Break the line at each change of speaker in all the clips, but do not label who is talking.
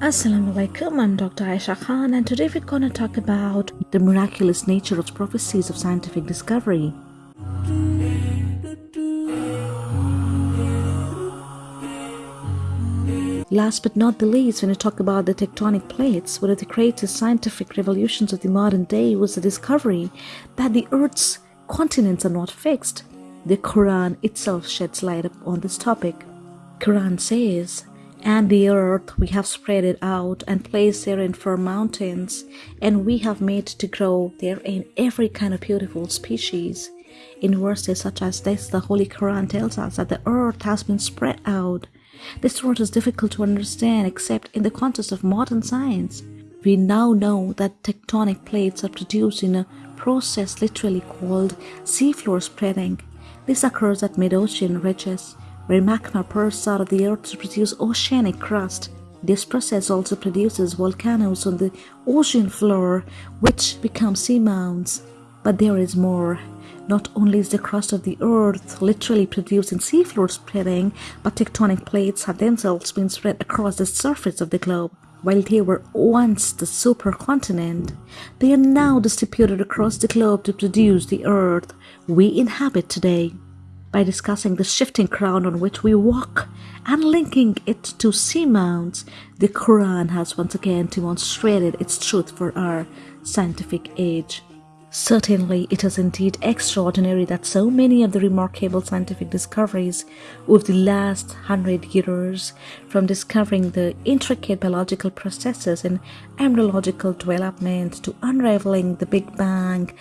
Assalamu alaikum, I'm Dr. Aisha Khan and today we're going to talk about the miraculous nature of prophecies of scientific discovery. Last but not the least, when we talk about the tectonic plates, one of the greatest scientific revolutions of the modern day was the discovery that the Earth's continents are not fixed. The Quran itself sheds light on this topic. Quran says, and the earth we have spread it out and placed therein firm mountains, and we have made to grow therein every kind of beautiful species. In verses such as this, the Holy Quran tells us that the earth has been spread out. This word is difficult to understand except in the context of modern science. We now know that tectonic plates are produced in a process literally called seafloor spreading. This occurs at mid-ocean ridges where magma bursts out of the earth to produce oceanic crust. This process also produces volcanoes on the ocean floor, which become seamounts. But there is more. Not only is the crust of the earth literally producing seafloor spreading, but tectonic plates have themselves been spread across the surface of the globe. While they were once the supercontinent, they are now distributed across the globe to produce the earth we inhabit today by discussing the shifting ground on which we walk and linking it to seamounts, the Quran has once again demonstrated its truth for our scientific age. Certainly, it is indeed extraordinary that so many of the remarkable scientific discoveries of the last hundred years, from discovering the intricate biological processes in embryological development to unraveling the Big Bang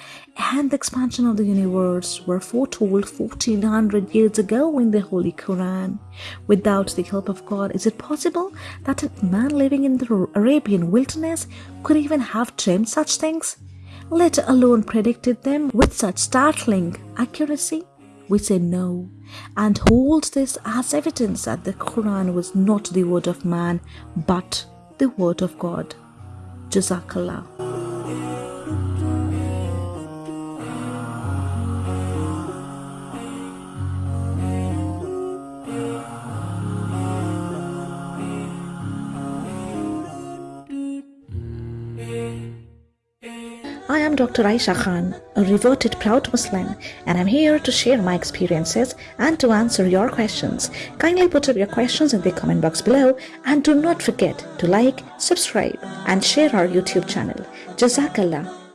and the expansion of the universe, were foretold 1400 years ago in the Holy Quran. Without the help of God, is it possible that a man living in the Arabian wilderness could even have dreamed such things? Let alone predicted them with such startling accuracy? We say no and hold this as evidence that the Quran was not the word of man but the word of God. Jazakallah. I am Dr. Aisha Khan, a reverted proud Muslim, and I'm here to share my experiences and to answer your questions. Kindly put up your questions in the comment box below and do not forget to like, subscribe, and share our YouTube channel. Jazakallah.